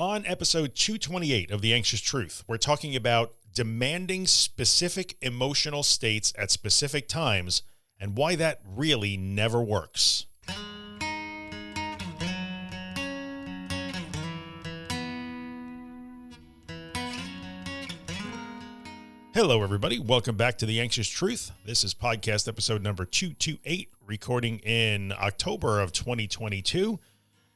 On episode 228 of The Anxious Truth, we're talking about demanding specific emotional states at specific times and why that really never works. Hello, everybody. Welcome back to The Anxious Truth. This is podcast episode number 228, recording in October of 2022.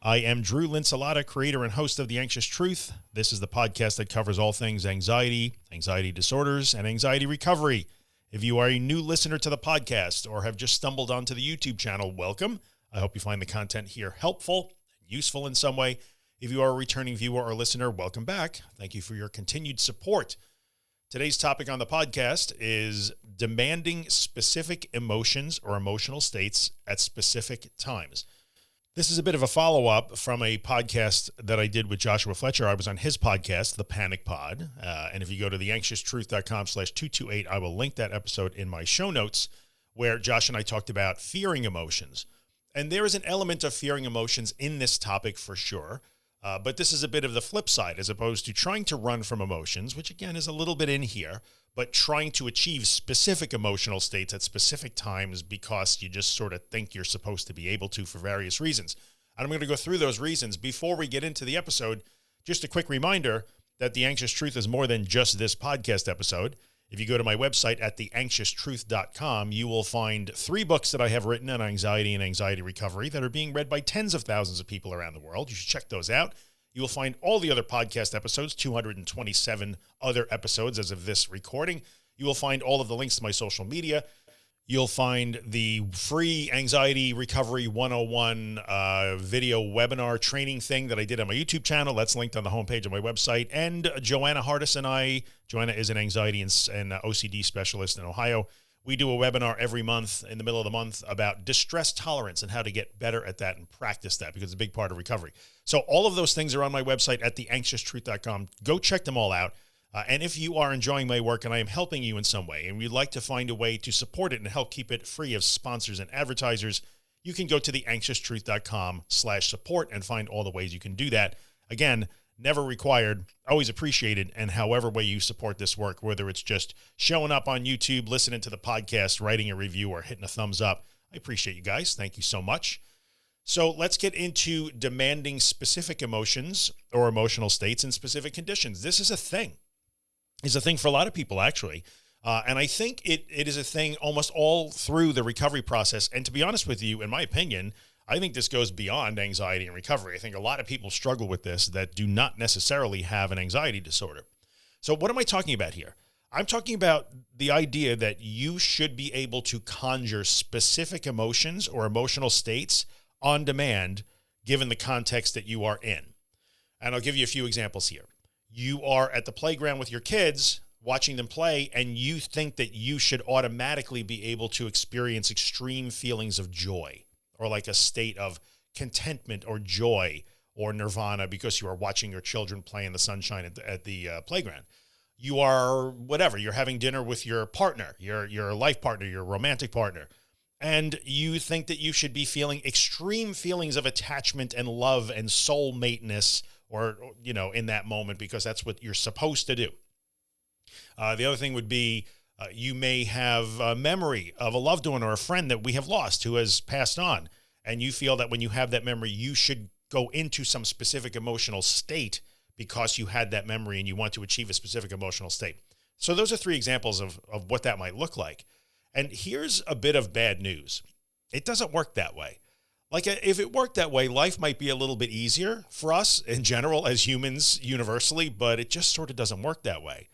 I am Drew Linsalata, creator and host of The Anxious Truth. This is the podcast that covers all things anxiety, anxiety disorders, and anxiety recovery. If you are a new listener to the podcast or have just stumbled onto the YouTube channel, welcome. I hope you find the content here helpful, and useful in some way. If you are a returning viewer or listener, welcome back. Thank you for your continued support. Today's topic on the podcast is demanding specific emotions or emotional states at specific times. This is a bit of a follow up from a podcast that I did with Joshua Fletcher. I was on his podcast, The Panic Pod. Uh, and if you go to theanxioustruth.com slash 228, I will link that episode in my show notes where Josh and I talked about fearing emotions. And there is an element of fearing emotions in this topic for sure. Uh, but this is a bit of the flip side as opposed to trying to run from emotions, which again is a little bit in here, but trying to achieve specific emotional states at specific times because you just sort of think you're supposed to be able to for various reasons. And I'm going to go through those reasons before we get into the episode. Just a quick reminder that the anxious truth is more than just this podcast episode. If you go to my website at theanxioustruth.com, you will find three books that I have written on anxiety and anxiety recovery that are being read by tens of thousands of people around the world. You should check those out. You will find all the other podcast episodes, 227 other episodes as of this recording. You will find all of the links to my social media. You'll find the free anxiety recovery 101 uh, video webinar training thing that I did on my YouTube channel. That's linked on the homepage of my website. And Joanna Hardis and I, Joanna is an anxiety and, and OCD specialist in Ohio. We do a webinar every month in the middle of the month about distress tolerance and how to get better at that and practice that because it's a big part of recovery. So all of those things are on my website at theanxioustruth.com. Go check them all out. Uh, and if you are enjoying my work and I am helping you in some way and you'd like to find a way to support it and help keep it free of sponsors and advertisers, you can go to theanxioustruth.com slash support and find all the ways you can do that. Again, never required, always appreciated. And however way you support this work, whether it's just showing up on YouTube, listening to the podcast, writing a review or hitting a thumbs up, I appreciate you guys. Thank you so much. So let's get into demanding specific emotions or emotional states in specific conditions. This is a thing is a thing for a lot of people actually. Uh, and I think it, it is a thing almost all through the recovery process. And to be honest with you, in my opinion, I think this goes beyond anxiety and recovery. I think a lot of people struggle with this that do not necessarily have an anxiety disorder. So what am I talking about here? I'm talking about the idea that you should be able to conjure specific emotions or emotional states on demand, given the context that you are in. And I'll give you a few examples here you are at the playground with your kids watching them play and you think that you should automatically be able to experience extreme feelings of joy or like a state of contentment or joy or nirvana because you are watching your children play in the sunshine at the, at the uh, playground. You are whatever, you're having dinner with your partner, your, your life partner, your romantic partner, and you think that you should be feeling extreme feelings of attachment and love and soulmateness or, you know, in that moment, because that's what you're supposed to do. Uh, the other thing would be uh, you may have a memory of a loved one or a friend that we have lost who has passed on. And you feel that when you have that memory, you should go into some specific emotional state because you had that memory and you want to achieve a specific emotional state. So those are three examples of, of what that might look like. And here's a bit of bad news. It doesn't work that way. Like if it worked that way, life might be a little bit easier for us in general as humans universally, but it just sort of doesn't work that way.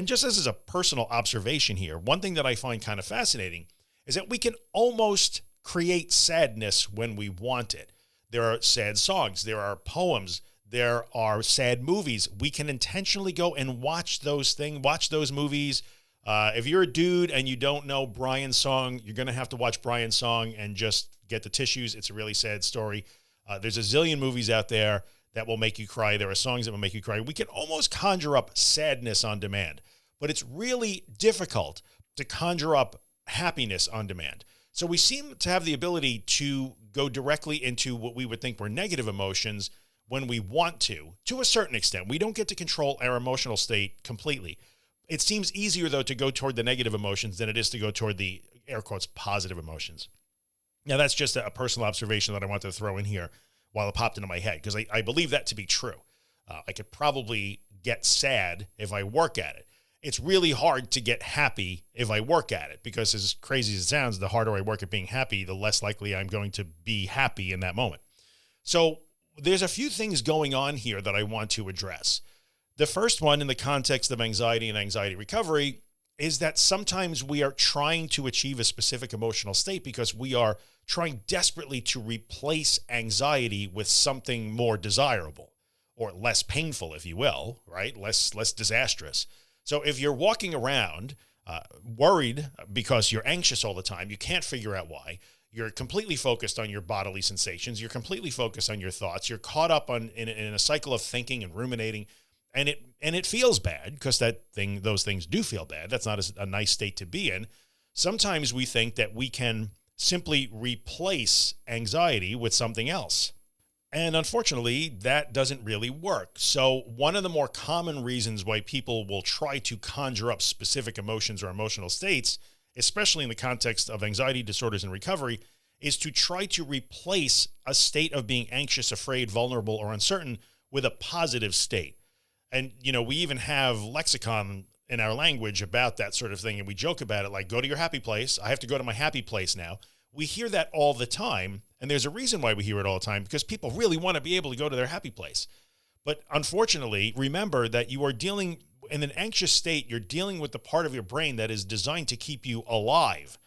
And just as a personal observation here, one thing that I find kind of fascinating is that we can almost create sadness when we want it. There are sad songs, there are poems, there are sad movies. We can intentionally go and watch those things, watch those movies. Uh, if you're a dude and you don't know Brian's song, you're going to have to watch Brian's song and just get the tissues. It's a really sad story. Uh, there's a zillion movies out there that will make you cry. There are songs that will make you cry. We can almost conjure up sadness on demand, but it's really difficult to conjure up happiness on demand. So we seem to have the ability to go directly into what we would think were negative emotions when we want to, to a certain extent. We don't get to control our emotional state completely. It seems easier though to go toward the negative emotions than it is to go toward the air quotes positive emotions. Now that's just a personal observation that I want to throw in here while it popped into my head because I, I, believe that to be true. Uh, I could probably get sad if I work at it. It's really hard to get happy if I work at it because as crazy as it sounds, the harder I work at being happy, the less likely I'm going to be happy in that moment. So there's a few things going on here that I want to address. The first one in the context of anxiety and anxiety recovery is that sometimes we are trying to achieve a specific emotional state because we are trying desperately to replace anxiety with something more desirable or less painful, if you will, right? Less, less disastrous. So if you're walking around uh, worried because you're anxious all the time, you can't figure out why, you're completely focused on your bodily sensations. You're completely focused on your thoughts. You're caught up on in, in a cycle of thinking and ruminating and it, and it feels bad because that thing, those things do feel bad. That's not a, a nice state to be in. Sometimes we think that we can simply replace anxiety with something else. And unfortunately, that doesn't really work. So one of the more common reasons why people will try to conjure up specific emotions or emotional states especially in the context of anxiety disorders and recovery, is to try to replace a state of being anxious, afraid, vulnerable, or uncertain with a positive state. And, you know, we even have lexicon in our language about that sort of thing. And we joke about it like, go to your happy place. I have to go to my happy place now. We hear that all the time. And there's a reason why we hear it all the time because people really want to be able to go to their happy place. But unfortunately, remember that you are dealing in an anxious state, you're dealing with the part of your brain that is designed to keep you alive.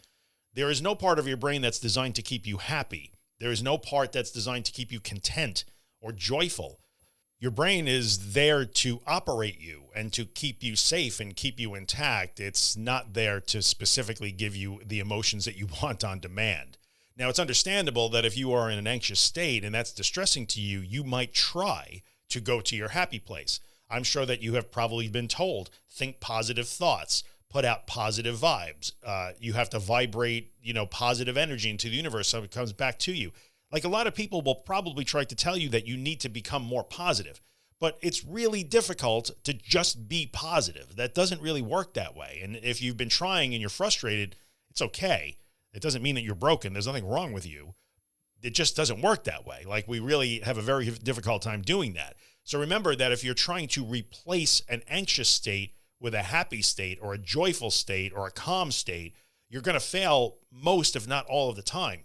There is no part of your brain that's designed to keep you happy. There is no part that's designed to keep you content or joyful. Your brain is there to operate you and to keep you safe and keep you intact. It's not there to specifically give you the emotions that you want on demand. Now, it's understandable that if you are in an anxious state and that's distressing to you, you might try to go to your happy place. I'm sure that you have probably been told, think positive thoughts, put out positive vibes. Uh, you have to vibrate, you know, positive energy into the universe so it comes back to you. Like a lot of people will probably try to tell you that you need to become more positive, but it's really difficult to just be positive. That doesn't really work that way. And if you've been trying and you're frustrated, it's okay. It doesn't mean that you're broken. There's nothing wrong with you. It just doesn't work that way. Like we really have a very difficult time doing that. So remember that if you're trying to replace an anxious state with a happy state or a joyful state or a calm state, you're going to fail most, if not all of the time.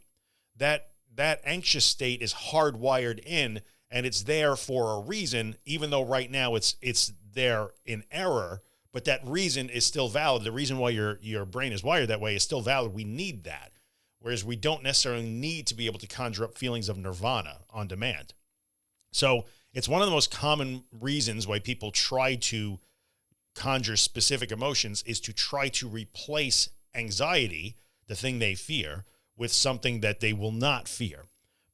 That, that anxious state is hardwired in and it's there for a reason, even though right now it's, it's there in error, but that reason is still valid. The reason why your, your brain is wired that way is still valid. We need that. Whereas we don't necessarily need to be able to conjure up feelings of nirvana on demand. So it's one of the most common reasons why people try to conjure specific emotions is to try to replace anxiety, the thing they fear, with something that they will not fear.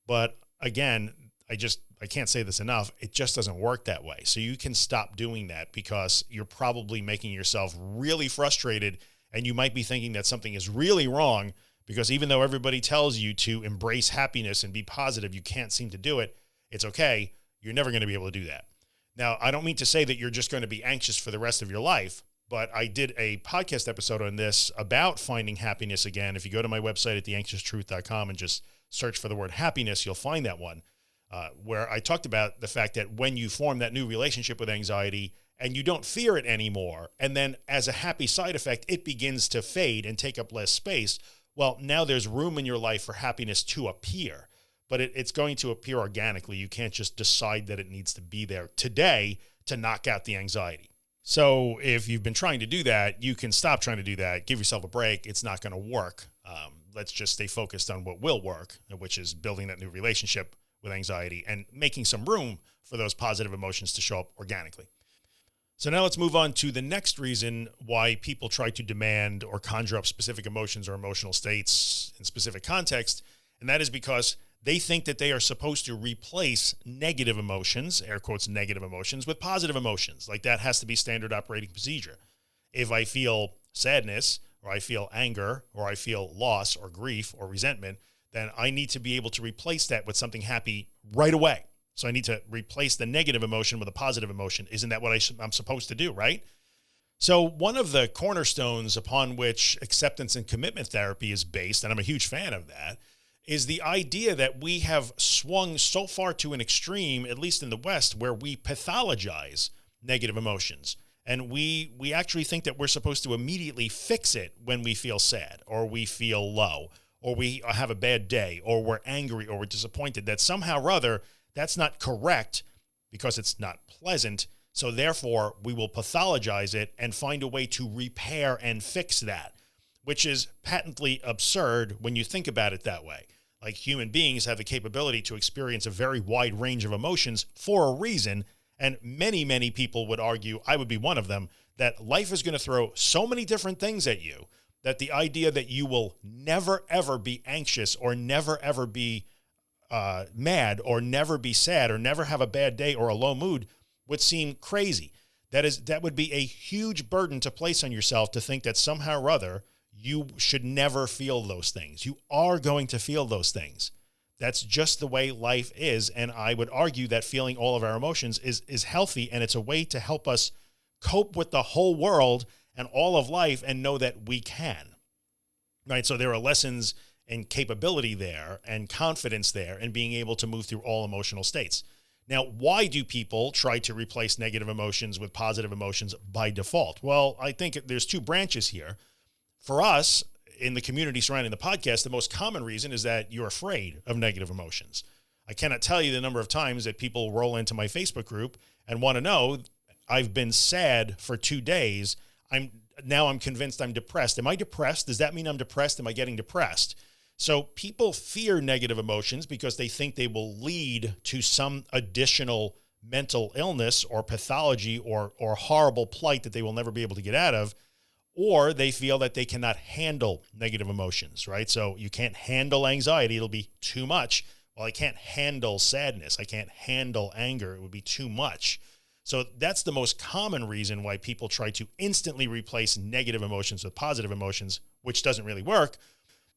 But again, I just, I can't say this enough. It just doesn't work that way. So you can stop doing that because you're probably making yourself really frustrated and you might be thinking that something is really wrong because even though everybody tells you to embrace happiness and be positive, you can't seem to do it. It's okay. You're never going to be able to do that. Now, I don't mean to say that you're just going to be anxious for the rest of your life, but I did a podcast episode on this about finding happiness again. If you go to my website at theanxioustruth.com and just search for the word happiness, you'll find that one uh, where I talked about the fact that when you form that new relationship with anxiety and you don't fear it anymore, and then as a happy side effect, it begins to fade and take up less space. Well, now there's room in your life for happiness to appear but it, it's going to appear organically. You can't just decide that it needs to be there today to knock out the anxiety. So if you've been trying to do that, you can stop trying to do that. Give yourself a break. It's not going to work. Um, let's just stay focused on what will work, which is building that new relationship with anxiety and making some room for those positive emotions to show up organically. So now let's move on to the next reason why people try to demand or conjure up specific emotions or emotional states in specific context. And that is because they think that they are supposed to replace negative emotions, air quotes, negative emotions with positive emotions. Like that has to be standard operating procedure. If I feel sadness or I feel anger or I feel loss or grief or resentment, then I need to be able to replace that with something happy right away. So I need to replace the negative emotion with a positive emotion. Isn't that what I I'm supposed to do? Right. So one of the cornerstones upon which acceptance and commitment therapy is based, and I'm a huge fan of that, is the idea that we have swung so far to an extreme, at least in the West, where we pathologize negative emotions. And we, we actually think that we're supposed to immediately fix it when we feel sad or we feel low or we have a bad day or we're angry or we're disappointed that somehow or other that's not correct because it's not pleasant. So therefore we will pathologize it and find a way to repair and fix that, which is patently absurd when you think about it that way. Like human beings have the capability to experience a very wide range of emotions for a reason. And many, many people would argue, I would be one of them, that life is going to throw so many different things at you that the idea that you will never, ever be anxious or never, ever be uh, mad or never be sad or never have a bad day or a low mood would seem crazy. That is, that would be a huge burden to place on yourself to think that somehow or other you should never feel those things. You are going to feel those things. That's just the way life is. And I would argue that feeling all of our emotions is, is healthy and it's a way to help us cope with the whole world and all of life and know that we can, right? So there are lessons and capability there and confidence there and being able to move through all emotional states. Now, why do people try to replace negative emotions with positive emotions by default? Well, I think there's two branches here. For us in the community surrounding the podcast, the most common reason is that you're afraid of negative emotions. I cannot tell you the number of times that people roll into my Facebook group and want to know I've been sad for two days I'm now I'm convinced I'm depressed. Am I depressed? Does that mean I'm depressed? Am I getting depressed? So people fear negative emotions because they think they will lead to some additional mental illness or pathology or, or horrible plight that they will never be able to get out of, or they feel that they cannot handle negative emotions, right? So you can't handle anxiety. It'll be too much. Well, I can't handle sadness. I can't handle anger. It would be too much. So that's the most common reason why people try to instantly replace negative emotions with positive emotions, which doesn't really work.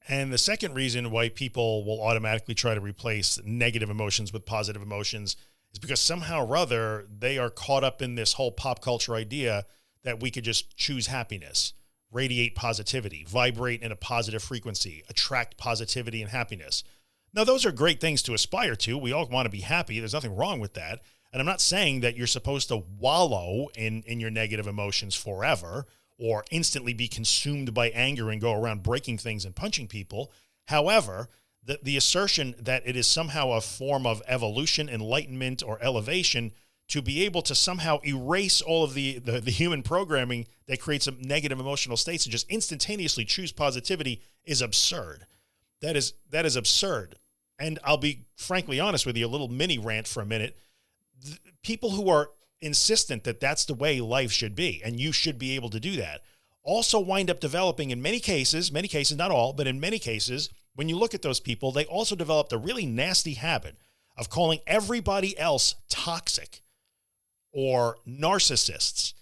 And the second reason why people will automatically try to replace negative emotions with positive emotions is because somehow or other they are caught up in this whole pop culture idea that we could just choose happiness, radiate positivity, vibrate in a positive frequency, attract positivity and happiness. Now, those are great things to aspire to. We all want to be happy. There's nothing wrong with that. And I'm not saying that you're supposed to wallow in, in your negative emotions forever or instantly be consumed by anger and go around breaking things and punching people. However, the, the assertion that it is somehow a form of evolution, enlightenment, or elevation to be able to somehow erase all of the, the, the human programming that creates negative emotional states and just instantaneously choose positivity is absurd. That is, that is absurd. And I'll be frankly honest with you, a little mini rant for a minute people who are insistent that that's the way life should be and you should be able to do that also wind up developing in many cases many cases not all but in many cases when you look at those people they also developed a really nasty habit of calling everybody else toxic or narcissists.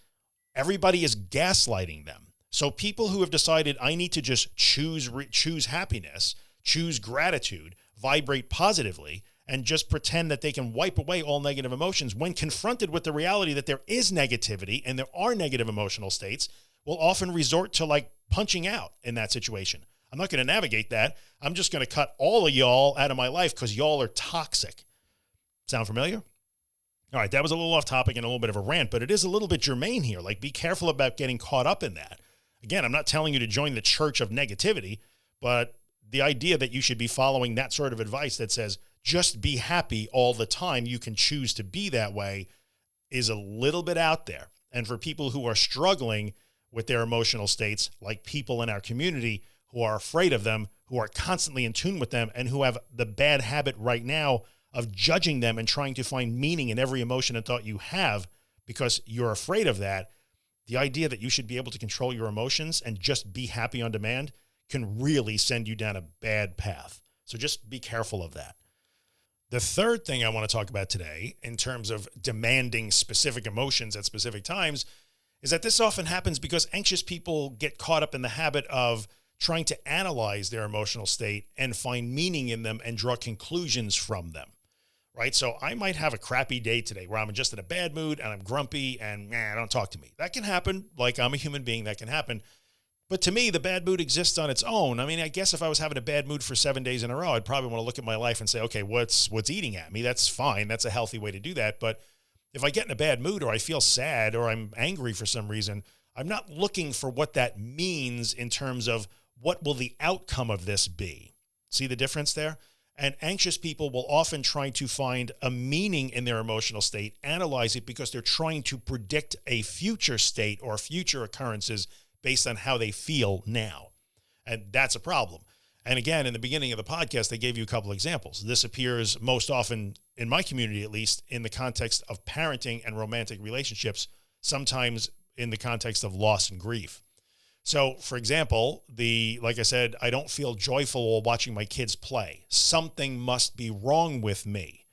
Everybody is gaslighting them. So people who have decided I need to just choose choose happiness choose gratitude vibrate positively and just pretend that they can wipe away all negative emotions when confronted with the reality that there is negativity and there are negative emotional states will often resort to like punching out in that situation. I'm not going to navigate that. I'm just going to cut all of y'all out of my life because y'all are toxic. Sound familiar? All right, that was a little off topic and a little bit of a rant, but it is a little bit germane here. Like be careful about getting caught up in that. Again, I'm not telling you to join the church of negativity, but the idea that you should be following that sort of advice that says, just be happy all the time. You can choose to be that way is a little bit out there. And for people who are struggling with their emotional states, like people in our community who are afraid of them, who are constantly in tune with them, and who have the bad habit right now of judging them and trying to find meaning in every emotion and thought you have because you're afraid of that. The idea that you should be able to control your emotions and just be happy on demand can really send you down a bad path. So just be careful of that. The third thing I want to talk about today in terms of demanding specific emotions at specific times is that this often happens because anxious people get caught up in the habit of trying to analyze their emotional state and find meaning in them and draw conclusions from them. right? So I might have a crappy day today where I'm just in a bad mood and I'm grumpy and nah, don't talk to me. That can happen. Like I'm a human being that can happen. But to me, the bad mood exists on its own. I mean, I guess if I was having a bad mood for seven days in a row, I'd probably want to look at my life and say, okay, what's, what's eating at me? That's fine. That's a healthy way to do that. But if I get in a bad mood or I feel sad or I'm angry for some reason, I'm not looking for what that means in terms of what will the outcome of this be? See the difference there? And anxious people will often try to find a meaning in their emotional state, analyze it because they're trying to predict a future state or future occurrences based on how they feel now. And that's a problem. And again, in the beginning of the podcast, they gave you a couple examples. This appears most often in my community, at least in the context of parenting and romantic relationships, sometimes in the context of loss and grief. So for example, the, like I said, I don't feel joyful while watching my kids play. Something must be wrong with me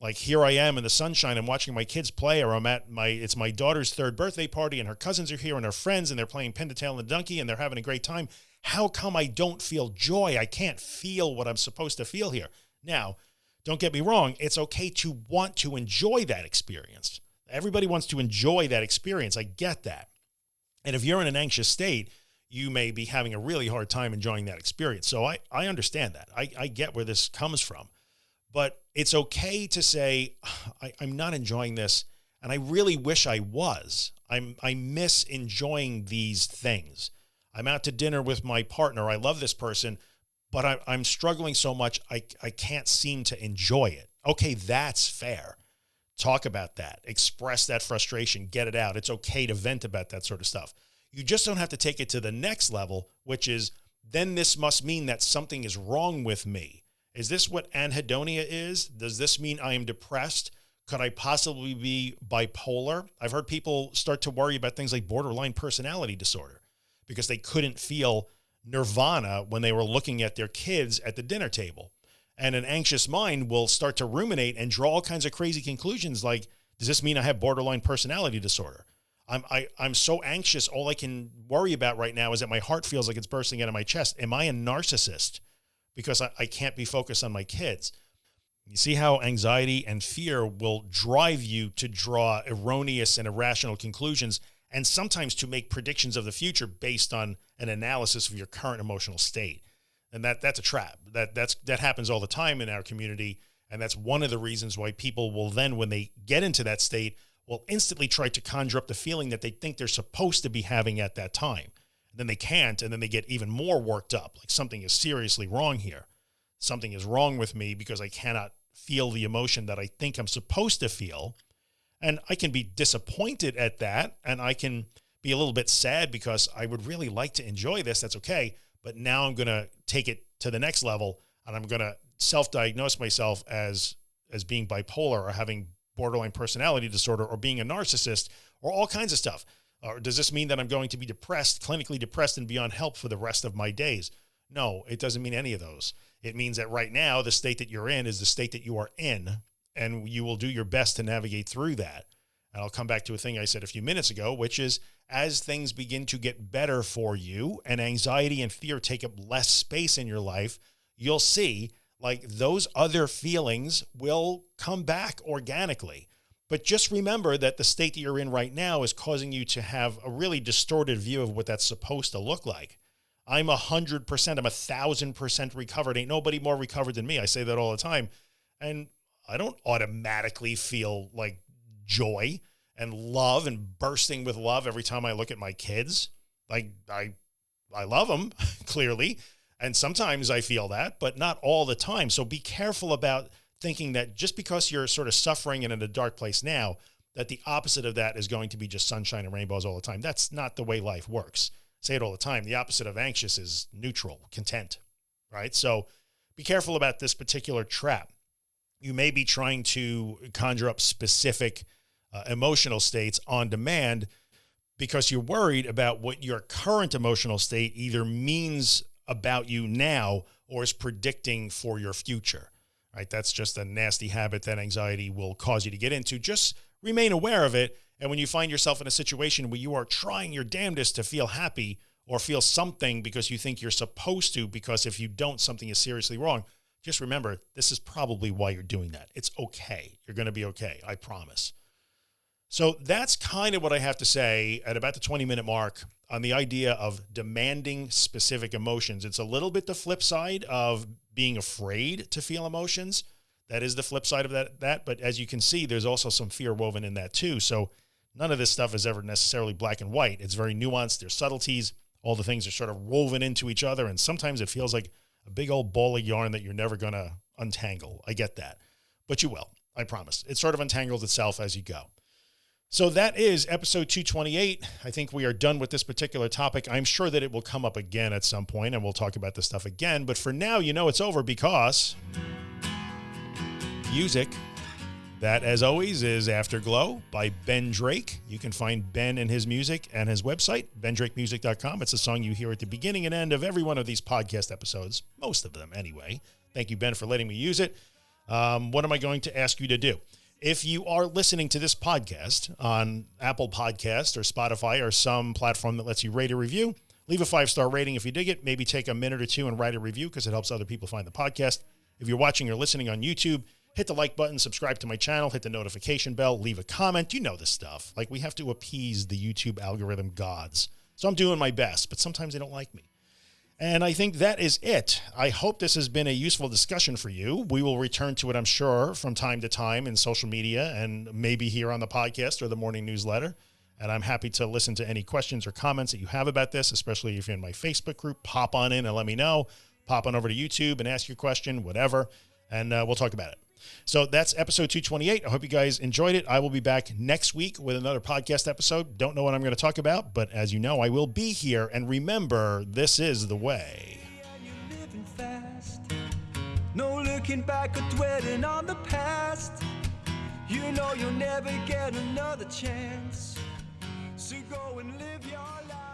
like here I am in the sunshine, I'm watching my kids play or I'm at my, it's my daughter's third birthday party and her cousins are here and her friends and they're playing pin the tail and the donkey and they're having a great time. How come I don't feel joy? I can't feel what I'm supposed to feel here. Now, don't get me wrong. It's okay to want to enjoy that experience. Everybody wants to enjoy that experience. I get that. And if you're in an anxious state, you may be having a really hard time enjoying that experience. So I, I understand that. I, I get where this comes from but it's okay to say, I, am not enjoying this. And I really wish I was, I'm, I miss enjoying these things. I'm out to dinner with my partner. I love this person, but I, I'm struggling so much. I, I can't seem to enjoy it. Okay. That's fair. Talk about that, express that frustration, get it out. It's okay to vent about that sort of stuff. You just don't have to take it to the next level, which is then this must mean that something is wrong with me is this what anhedonia is? Does this mean I am depressed? Could I possibly be bipolar? I've heard people start to worry about things like borderline personality disorder because they couldn't feel nirvana when they were looking at their kids at the dinner table. And an anxious mind will start to ruminate and draw all kinds of crazy conclusions like, does this mean I have borderline personality disorder? I'm, I, I'm so anxious. All I can worry about right now is that my heart feels like it's bursting out of my chest. Am I a narcissist? Because I, I can't be focused on my kids. You see how anxiety and fear will drive you to draw erroneous and irrational conclusions and sometimes to make predictions of the future based on an analysis of your current emotional state. And that that's a trap that that's, that happens all the time in our community. And that's one of the reasons why people will then, when they get into that state, will instantly try to conjure up the feeling that they think they're supposed to be having at that time then they can't. And then they get even more worked up. Like something is seriously wrong here. Something is wrong with me because I cannot feel the emotion that I think I'm supposed to feel. And I can be disappointed at that. And I can be a little bit sad because I would really like to enjoy this. That's okay. But now I'm going to take it to the next level and I'm going to self-diagnose myself as, as being bipolar or having borderline personality disorder or being a narcissist or all kinds of stuff. Or does this mean that I'm going to be depressed, clinically depressed and beyond help for the rest of my days? No, it doesn't mean any of those. It means that right now, the state that you're in is the state that you are in, and you will do your best to navigate through that. And I'll come back to a thing I said a few minutes ago, which is as things begin to get better for you and anxiety and fear take up less space in your life, you'll see like those other feelings will come back organically. But just remember that the state that you're in right now is causing you to have a really distorted view of what that's supposed to look like. I'm a hundred percent, I'm a thousand percent recovered. Ain't nobody more recovered than me. I say that all the time. And I don't automatically feel like joy and love and bursting with love every time I look at my kids. Like I, I love them clearly. And sometimes I feel that, but not all the time. So be careful about thinking that just because you're sort of suffering and in a dark place now, that the opposite of that is going to be just sunshine and rainbows all the time. That's not the way life works. I say it all the time. The opposite of anxious is neutral, content, right? So be careful about this particular trap. You may be trying to conjure up specific uh, emotional states on demand because you're worried about what your current emotional state either means about you now or is predicting for your future right? That's just a nasty habit that anxiety will cause you to get into. Just remain aware of it. And when you find yourself in a situation where you are trying your damnedest to feel happy or feel something because you think you're supposed to, because if you don't, something is seriously wrong, just remember this is probably why you're doing that. It's okay. You're going to be okay. I promise. So that's kind of what I have to say at about the 20 minute mark on the idea of demanding specific emotions. It's a little bit the flip side of being afraid to feel emotions. That is the flip side of that, that. But as you can see, there's also some fear woven in that too. So none of this stuff is ever necessarily black and white. It's very nuanced. There's subtleties. All the things are sort of woven into each other. And sometimes it feels like a big old ball of yarn that you're never going to untangle. I get that, but you will, I promise. It sort of untangles itself as you go. So that is episode 228. I think we are done with this particular topic. I'm sure that it will come up again at some point and we'll talk about this stuff again. But for now, you know, it's over because music that, as always, is Afterglow by Ben Drake. You can find Ben and his music and his website, bendrakemusic.com. It's a song you hear at the beginning and end of every one of these podcast episodes, most of them anyway. Thank you, Ben, for letting me use it. Um, what am I going to ask you to do? If you are listening to this podcast on Apple Podcast or Spotify or some platform that lets you rate a review, leave a five star rating if you dig it. Maybe take a minute or two and write a review because it helps other people find the podcast. If you're watching or listening on YouTube, hit the like button, subscribe to my channel, hit the notification bell, leave a comment. You know this stuff. Like we have to appease the YouTube algorithm gods. So I'm doing my best, but sometimes they don't like me. And I think that is it. I hope this has been a useful discussion for you. We will return to it, I'm sure, from time to time in social media and maybe here on the podcast or the morning newsletter. And I'm happy to listen to any questions or comments that you have about this, especially if you're in my Facebook group, pop on in and let me know. Pop on over to YouTube and ask your question, whatever, and uh, we'll talk about it. So that's episode 228. I hope you guys enjoyed it. I will be back next week with another podcast episode. Don't know what I'm going to talk about, but as you know, I will be here. And remember, this is the way. No looking back or dwelling on the past. You know you'll never get another chance. So go and live your life.